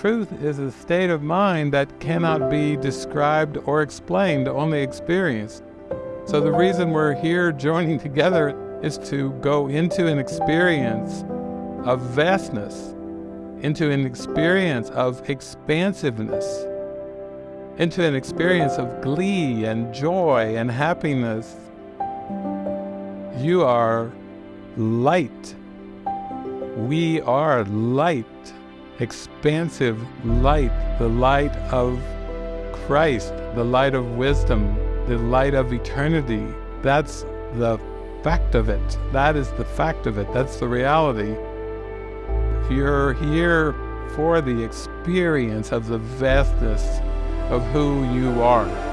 truth is a state of mind that cannot be described or explained, only experienced. So the reason we're here joining together is to go into an experience of vastness, into an experience of expansiveness, into an experience of glee and joy and happiness. You are light. We are light, expansive light, the light of Christ, the light of wisdom, the light of eternity. That's the fact of it. That is the fact of it. That's the reality. You're here for the experience of the vastness of who you are.